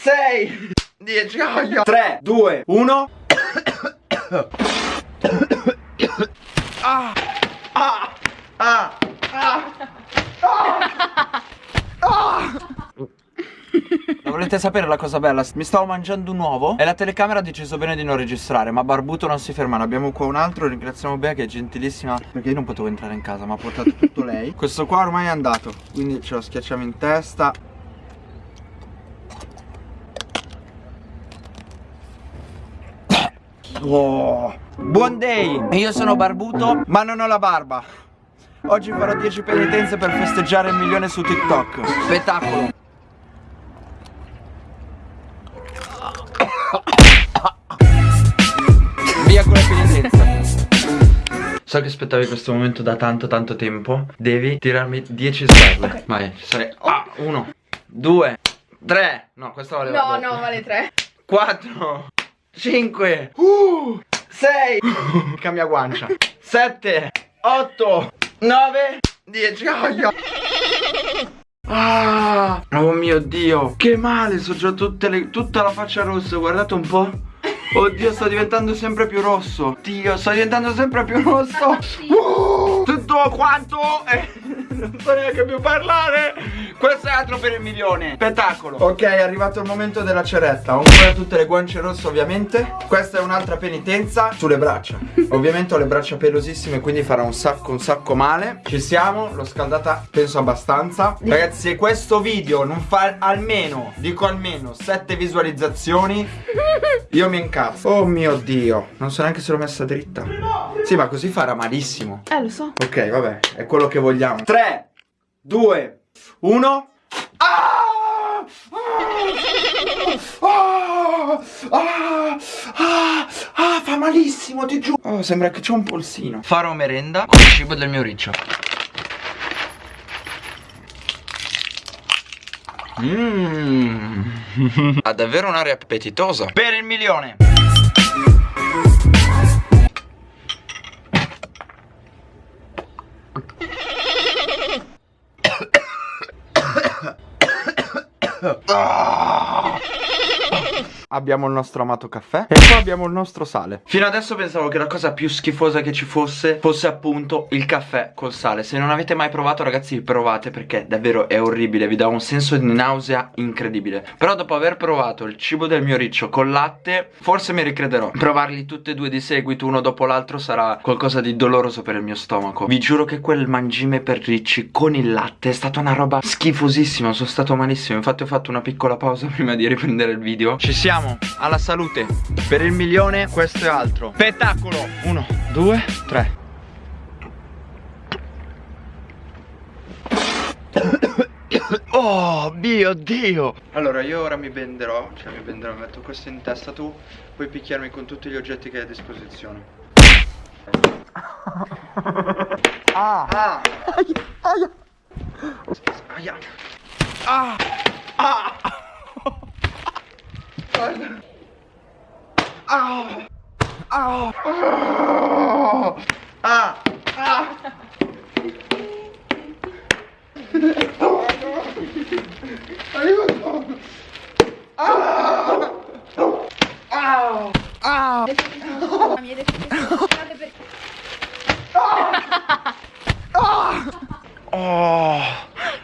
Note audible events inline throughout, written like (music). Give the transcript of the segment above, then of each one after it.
6 10 oh, 3 2 1 ah, ah, ah, ah, ah. (laughs) Volete sapere la cosa bella? Mi stavo mangiando un uovo e la telecamera ha deciso bene di non registrare Ma Barbuto non si ferma, ne abbiamo qua un altro Ringraziamo Bea che è gentilissima. Perché io non potevo entrare in casa ma ha portato tutto lei. (laughs) Questo qua ormai è andato Quindi ce lo schiacciamo in testa Oh. Buon day! Io sono barbuto ma non ho la barba. Oggi farò 10 penitenze per festeggiare il milione su TikTok. Spettacolo. Via con la penitenza So che aspettavi questo momento da tanto tanto tempo. Devi tirarmi 10 sberle okay. Vai, sarei Ah, 1 2 3 No, questo vale No, no, vale 3 4 5 uh, 6 Cambia guancia. 7 8 9 10 oh, Ah, oh mio dio. Che male, so già tutte le, tutta la faccia rossa Guardate un po' Oddio, sto diventando sempre più rosso. Dio, sto diventando sempre più rosso. Uh, Tutto quanto. Eh non so neanche più parlare Questo è altro per il milione. Spettacolo. Ok è arrivato il momento della ceretta. Ho ancora tutte le guance rosse ovviamente. Questa è un'altra penitenza Sulle braccia. (laughs) Ovviamente ho le braccia pelosissime Quindi farà un sacco un sacco male. Ci siamo L'ho scaldata penso abbastanza. Ragazzi se questo video non fa almeno Dico almeno 7 visualizzazioni Io mi incazzo. Oh mio dio Non so neanche se l'ho messa dritta. Sì ma così farà malissimo. Eh lo so. Ok vabbè È quello che vogliamo. 3 2, 1 ah! Ah! Ah! ah, fa malissimo, ti giuro. Oh, sembra che c'è un polsino. Farò merenda con il cibo del mio riccio. Mmm. (laughs) ha davvero un'aria appetitosa. Per il milione. (laughs) Ah! Abbiamo il nostro amato caffè e poi abbiamo il nostro sale. Fino adesso pensavo che la cosa più schifosa che ci fosse fosse appunto il caffè col sale. Se non avete mai provato ragazzi provate perché davvero è orribile Vi dà un senso di nausea incredibile. Però dopo aver provato il cibo del mio riccio col latte forse mi ricrederò. Provarli tutti e due di seguito uno dopo l'altro sarà qualcosa di doloroso per il mio stomaco. Vi giuro che quel mangime per ricci con il latte è stata una roba schifosissima Sono stato malissimo. Infatti ho fatto una piccola pausa (laughs) prima di riprendere il video. Ci siamo siamo alla salute. Per il milione questo è altro. Spettacolo. Uno, due, tre. Oh mio dio. Allora io ora mi benderò Cioè mi benderò, metto questo in testa tu Puoi picchiarmi con tutti gli oggetti che hai a disposizione. Ah. Ah. Aia. Aia. Ah. Ah Guarda. Ah. Ah. Ah. Ah. Aiuto. Ah. Ah. Ah. Oh.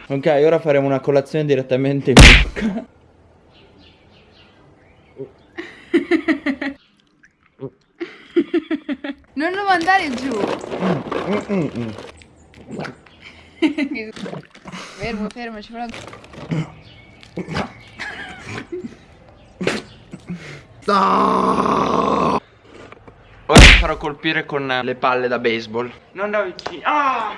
Ok, ora faremo una colazione direttamente in bocca. (laughs) Non lo mandare giù. fermo, fermo, ci farò... Ah! Ora mi farò colpire con le palle da baseball. Non da vicino. Ah!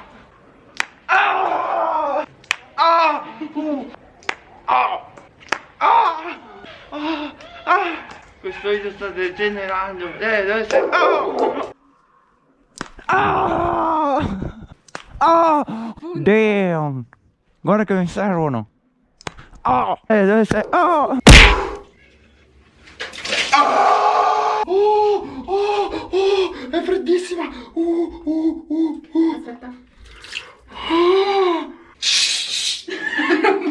Ah! Ah! Uh! Ah! Ah! Ah! Ah! Questo video sta degenerando. Eh, dove sei? Oh! Ah! Ah! Damn! Guarda che mi servono. Oh! Eh, dove sei? Oh! Ah! Oh, oh, oh, è freddissima. Uh, uh, uh, uh. Aspetta.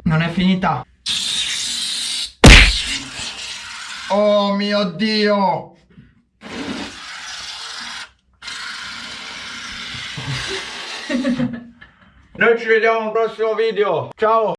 Non è finita. Oh mio Dio! Noi ci vediamo al prossimo video. Ciao!